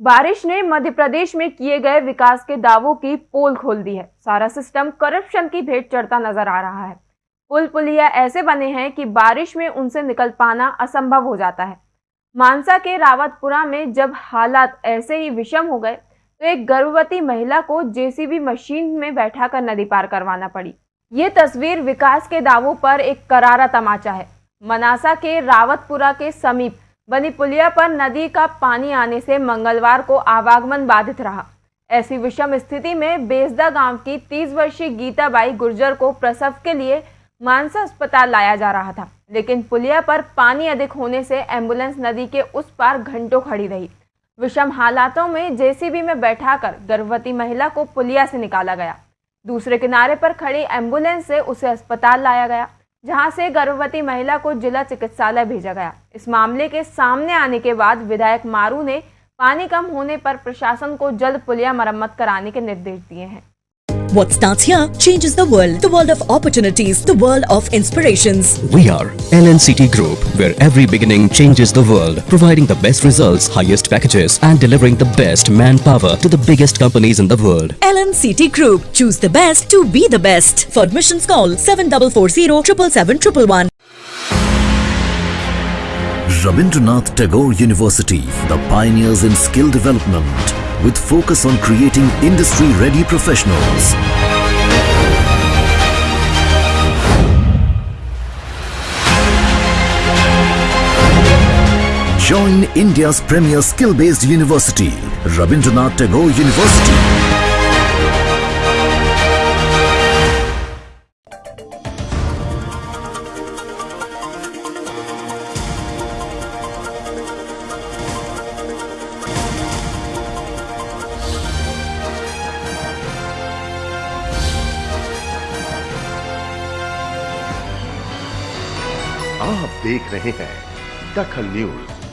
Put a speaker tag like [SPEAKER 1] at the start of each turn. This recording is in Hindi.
[SPEAKER 1] बारिश ने मध्य प्रदेश में किए गए विकास के दावों की पोल खोल दी है। सारा सिस्टम करप्शन की भेंट चढ़ता नज़र आ रहा है। पुल पुलिया ऐसे बने हैं कि बारिश में उनसे निकल पाना असंभव हो जाता है। मानसा के रावतपुरा में जब हालात ऐसे ही विषम हो गए तो एक गर्भवती महिला को जेसीबी मशीन में बैठाकर नदी पार करवाना पड़ी। ये तस्वीर विकास के दावों पर एक करारा तमाचा है। मनासा के रावतपुरा के समीप बनी पुलिया पर नदी का पानी आने से मंगलवार को आवागमन बाधित रहा। ऐसी विषम स्थिति में बेजदा गाँव की 30 वर्षीय गीताबाई गुर्जर को प्रसव के लिए मानसा अस्पताल लाया जा रहा था, लेकिन पुलिया पर पानी अधिक होने से एंबुलेंस नदी के उस पार घंटों खड़ी रही। विषम हालातों में जेसीबी में बैठाकर गर्भवती महिला को पुलिया से निकाला गया। दूसरे किनारे पर खड़ी एंबुलेंस से उसे अस्पताल लाया गया। जहाँ से गर्भवती महिला को जिला चिकित्सालय भेजा गया। इस मामले के सामने आने के बाद विधायक मारू ने पानी कम होने पर प्रशासन को जल्द पुलिया मरम्मत कराने के निर्देश दिए हैं।
[SPEAKER 2] What starts here changes the world. The world of opportunities. The world of inspirations.
[SPEAKER 3] We are LNCT Group, where every beginning changes the world, providing the best results, highest packages, and delivering the best manpower to the biggest companies in the world.
[SPEAKER 2] LNCT Group. Choose the best to be the best. For admissions, call 7440 777
[SPEAKER 4] Rabindranath Tagore University, the pioneers in skill development, with focus on creating industry-ready professionals. Join India's premier skill-based university, Rabindranath Tagore University.
[SPEAKER 5] आप देख रहे हैं दखल न्यूज़।